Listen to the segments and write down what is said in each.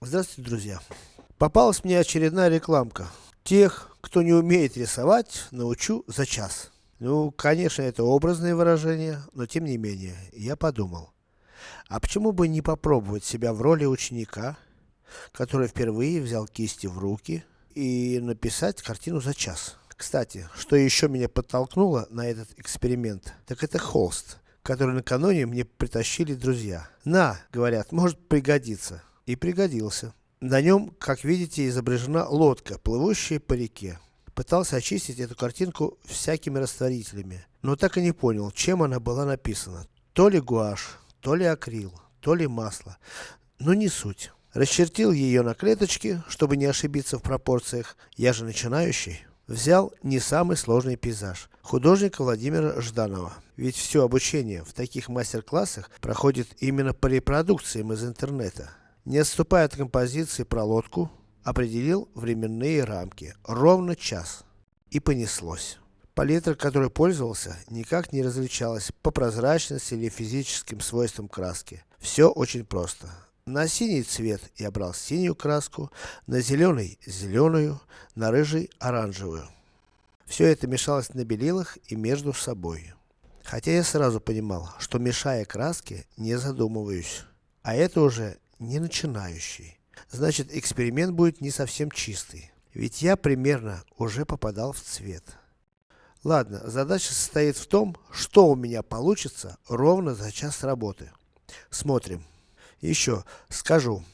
Здравствуйте, друзья. Попалась мне очередная рекламка. Тех, кто не умеет рисовать, научу за час. Ну, конечно, это образное выражение, но тем не менее, я подумал. А почему бы не попробовать себя в роли ученика, который впервые взял кисти в руки и написать картину за час? Кстати, что еще меня подтолкнуло на этот эксперимент, так это холст, который накануне мне притащили друзья. На, говорят, может пригодиться. И пригодился. На нем, как видите, изображена лодка, плывущая по реке. Пытался очистить эту картинку всякими растворителями, но так и не понял, чем она была написана. То ли гуашь, то ли акрил, то ли масло. Но не суть. Расчертил ее на клеточки, чтобы не ошибиться в пропорциях. Я же начинающий. Взял не самый сложный пейзаж. Художника Владимира Жданова. Ведь все обучение в таких мастер-классах проходит именно по репродукциям из интернета. Не отступая от композиции про лодку, определил временные рамки. Ровно час. И понеслось. Палитра, которой пользовался, никак не различалась по прозрачности или физическим свойствам краски. Все очень просто. На синий цвет я брал синюю краску, на зеленый зеленую, на рыжий оранжевую. Все это мешалось на белилах и между собой. Хотя я сразу понимал, что мешая краски, не задумываюсь. А это уже не начинающий. Значит, эксперимент будет не совсем чистый. Ведь я примерно уже попадал в цвет. Ладно, задача состоит в том, что у меня получится ровно за час работы. Смотрим. Еще скажу,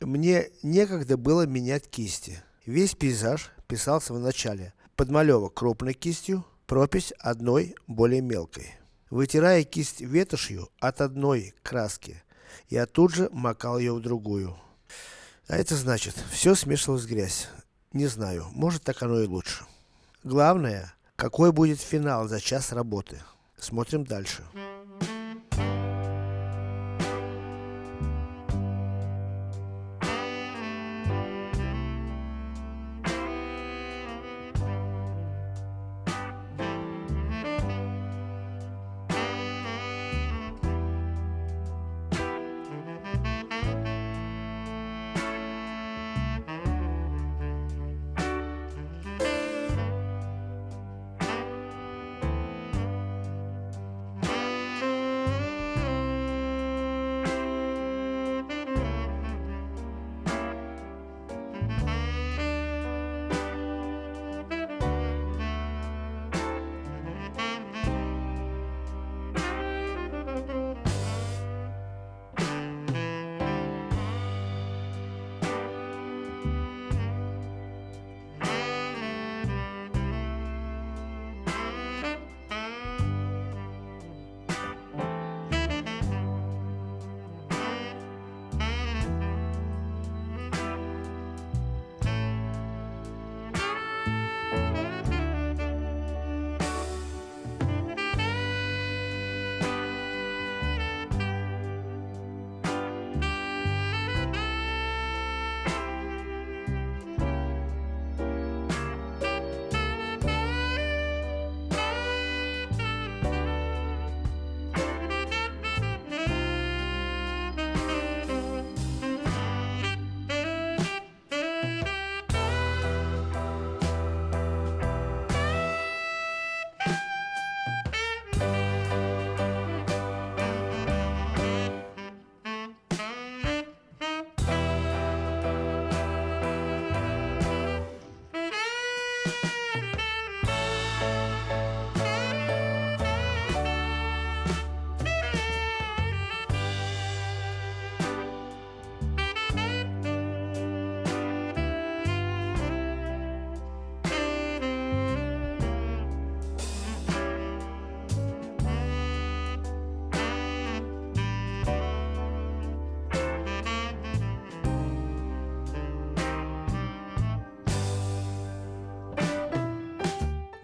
мне некогда было менять кисти. Весь пейзаж писался в начале. Подмалевок крупной кистью, пропись одной более мелкой. Вытирая кисть ветошью от одной краски, я тут же макал ее в другую. А это значит, все смешивалось в грязь. Не знаю, может так оно и лучше. Главное, какой будет финал за час работы. Смотрим дальше.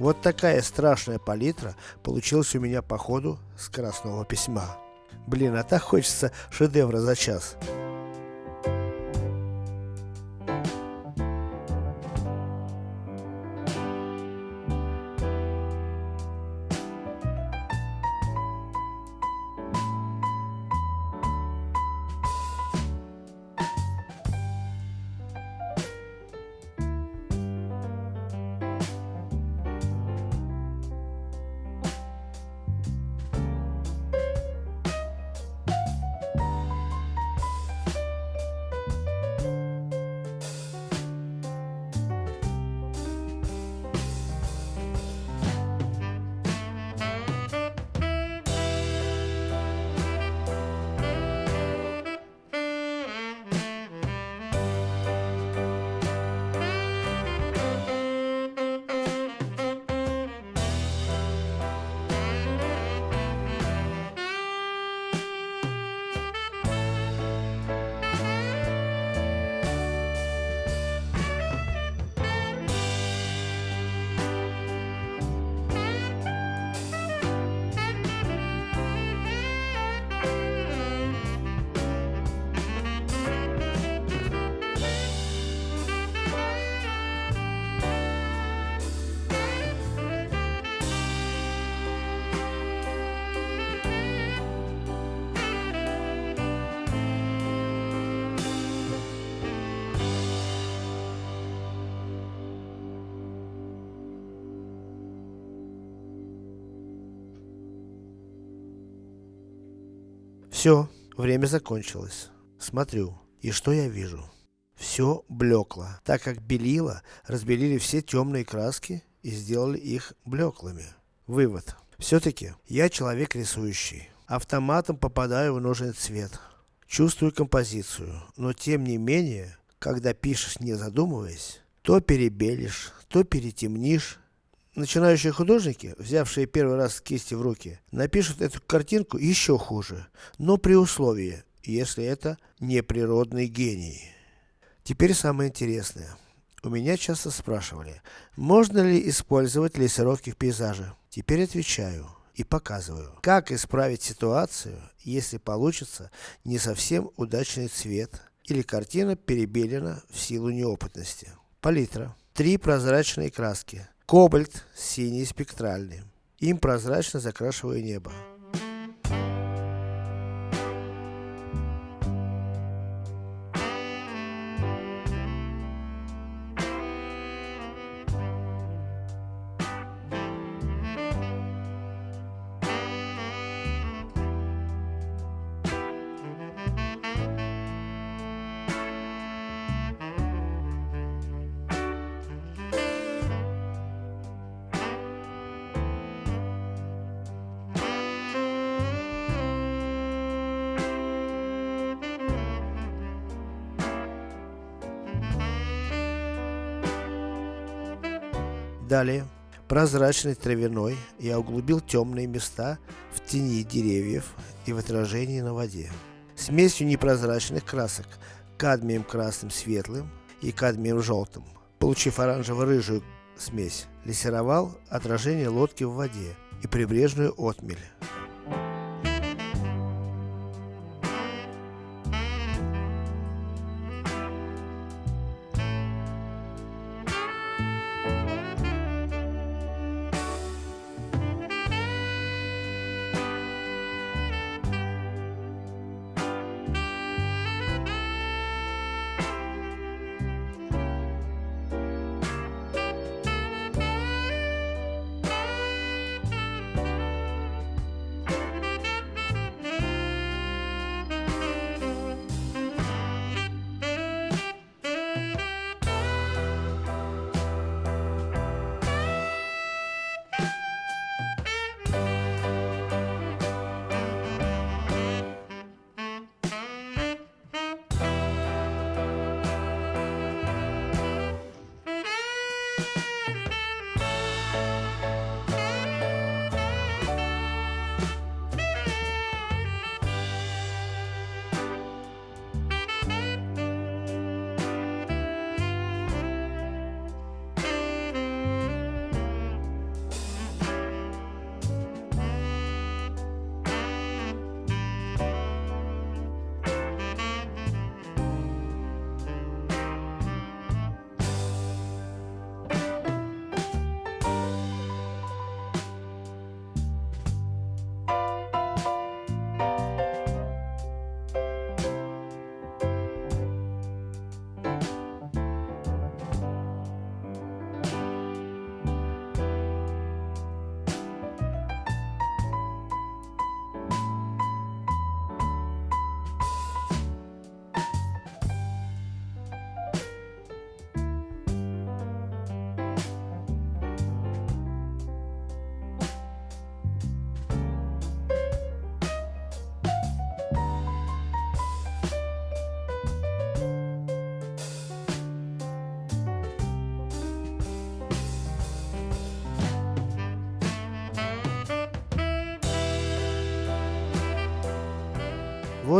Вот такая страшная палитра получилась у меня по ходу скоростного письма. Блин, а так хочется шедевра за час. Все, время закончилось. Смотрю, и что я вижу? Все блекло, так как белила разбелили все темные краски и сделали их блеклыми. Вывод. Все-таки, я человек рисующий. Автоматом попадаю в нужный цвет. Чувствую композицию, но тем не менее, когда пишешь не задумываясь, то перебелишь, то перетемнишь. Начинающие художники, взявшие первый раз кисти в руки, напишут эту картинку еще хуже, но при условии, если это не природный гений. Теперь самое интересное. У меня часто спрашивали, можно ли использовать лессировки в пейзаже. Теперь отвечаю и показываю, как исправить ситуацию, если получится не совсем удачный цвет, или картина перебелена в силу неопытности. Палитра. Три прозрачные краски. Кобальт, синий спектральный. Им прозрачно закрашиваю небо. Далее, прозрачной травяной я углубил темные места в тени деревьев и в отражении на воде. Смесью непрозрачных красок, кадмием красным светлым и кадмием желтым, получив оранжево-рыжую смесь, лессировал отражение лодки в воде и прибрежную отмель.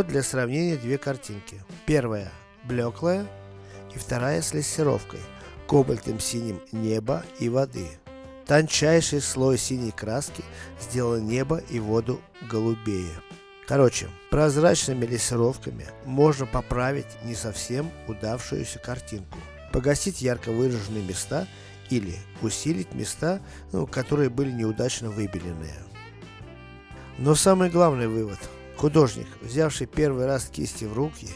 Вот для сравнения две картинки. Первая блеклая и вторая с лессировкой, кобальтом синим неба и воды. Тончайший слой синей краски сделал небо и воду голубее. Короче, прозрачными лессировками можно поправить не совсем удавшуюся картинку, погасить ярко выраженные места или усилить места, ну, которые были неудачно выбеленные. Но самый главный вывод – Художник, взявший первый раз кисти в руки,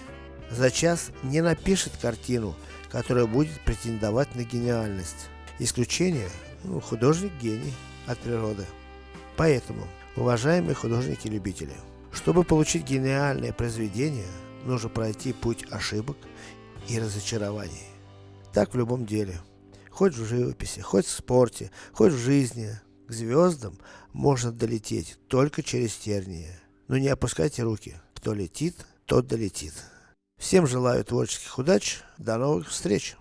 за час не напишет картину, которая будет претендовать на гениальность. Исключение, ну, художник гений от природы. Поэтому, уважаемые художники-любители, Чтобы получить гениальное произведение, нужно пройти путь ошибок и разочарований. Так в любом деле. Хоть в живописи, хоть в спорте, хоть в жизни. К звездам можно долететь только через тернии. Но не опускайте руки. Кто летит, тот долетит. Всем желаю творческих удач. До новых встреч!